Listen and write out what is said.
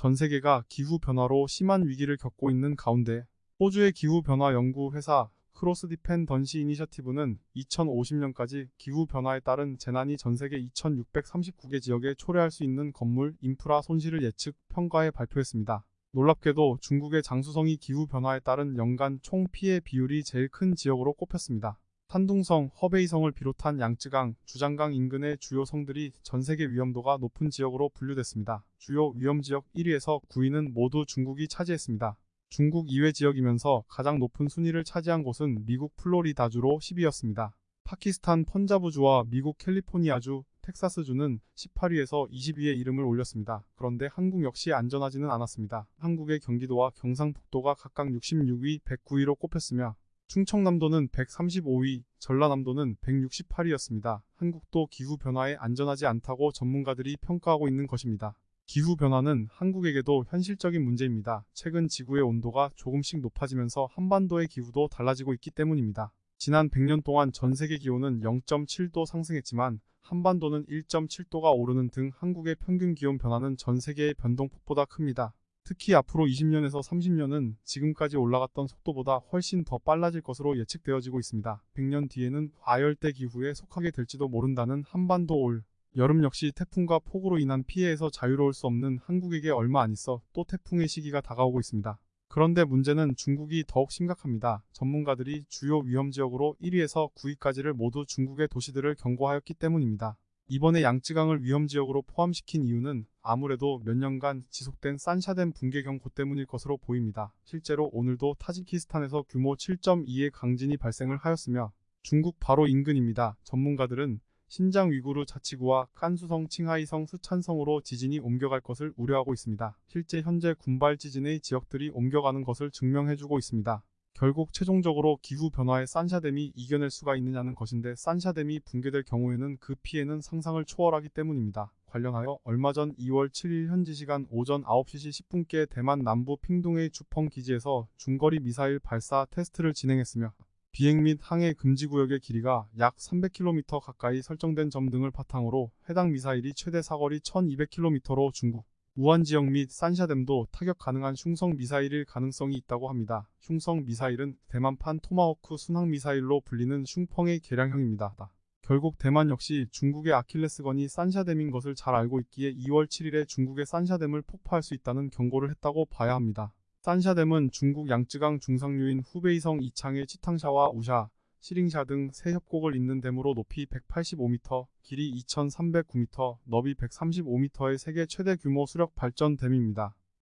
전 세계가 기후변화로 심한 위기를 겪고 있는 가운데 호주의 기후변화 연구 회사 Cross Dependency Initiative는 2050년까지 기후변화에 따른 재난이 전 세계 2639개 지역에 초래할 수 있는 건물, 인프라 손실을 예측, 평가해 발표했습니다. 놀랍게도 중국의 장수성이 기후변화에 따른 연간 총 피해 비율이 제일 큰 지역으로 꼽혔습니다. 산둥성, 허베이성을 비롯한 양쯔강, 주장강 인근의 주요 성들이 전 세계 위험도가 높은 지역으로 분류됐습니다. 주요 위험지역 1위에서 9위는 모두 중국이 차지했습니다. 중국 이외 지역이면서 가장 높은 순위를 차지한 곳은 미국 플로리다주로 10위였습니다. 파키스탄 펀자브주와 미국 캘리포니아주, 텍사스주는 18위에서 20위에 이름을 올렸습니다. 그런데 한국 역시 안전하지는 않았습니다. 한국의 경기도와 경상북도가 각각 66위, 109위로 꼽혔으며 충청남도는 135위, 전라남도는 168위였습니다. 한국도 기후변화에 안전하지 않다고 전문가들이 평가하고 있는 것입니다. 기후변화는 한국에게도 현실적인 문제입니다. 최근 지구의 온도가 조금씩 높아지면서 한반도의 기후도 달라지고 있기 때문입니다. 지난 100년 동안 전 세계 기온은 0.7도 상승했지만 한반도는 1.7도가 오르는 등 한국의 평균 기온 변화는 전 세계의 변동폭보다 큽니다. 특히 앞으로 20년에서 30년은 지금까지 올라갔던 속도보다 훨씬 더 빨라질 것으로 예측되어지고 있습니다. 100년 뒤에는 과열대 기후에 속하게 될지도 모른다는 한반도 올 여름 역시 태풍과 폭우로 인한 피해에서 자유로울 수 없는 한국에게 얼마 안 있어 또 태풍의 시기가 다가오고 있습니다. 그런데 문제는 중국이 더욱 심각합니다. 전문가들이 주요 위험지역으로 1위에서 9위까지를 모두 중국의 도시들을 경고하였기 때문입니다. 이번에 양쯔강을 위험지역으로 포함시킨 이유는 아무래도 몇 년간 지속된 산샤댐 붕괴 경고 때문일 것으로 보입니다. 실제로 오늘도 타지키스탄에서 규모 7.2의 강진이 발생을 하였으며 중국 바로 인근입니다. 전문가들은 신장 위구르 자치구와 깐수성 칭하이성 수찬성으로 지진이 옮겨갈 것을 우려하고 있습니다. 실제 현재 군발 지진의 지역들이 옮겨가는 것을 증명해주고 있습니다. 결국 최종적으로 기후변화에 산샤댐이 이겨낼 수가 있느냐는 것인데 산샤댐이 붕괴될 경우에는 그 피해는 상상을 초월하기 때문입니다. 관련하여 얼마 전 2월 7일 현지 시간 오전 9시 10분께 대만 남부 핑둥의 주펑 기지에서 중거리 미사일 발사 테스트를 진행했으며 비행 및 항해 금지 구역의 길이가 약 300km 가까이 설정된 점 등을 바탕으로 해당 미사일이 최대 사거리 1200km로 중국 우한 지역 및 산샤댐도 타격 가능한 흉성 미사일일 가능성이 있다고 합니다. 흉성 미사일은 대만판 토마호크 순항 미사일로 불리는 슝펑의 개량형입니다. 결국 대만 역시 중국의 아킬레스건이 산샤댐인 것을 잘 알고 있기에 2월 7일에 중국의 산샤댐을 폭파할 수 있다는 경고를 했다고 봐야 합니다. 산샤댐은 중국 양쯔강 중상류인 후베이성 이창의 치탕샤와 우샤, 시링샤 등 세 협곡을 잇는 댐으로 높이 185m, 길이 2309m, 너비 135m의 세계 최대 규모 수력 발전 댐입니다.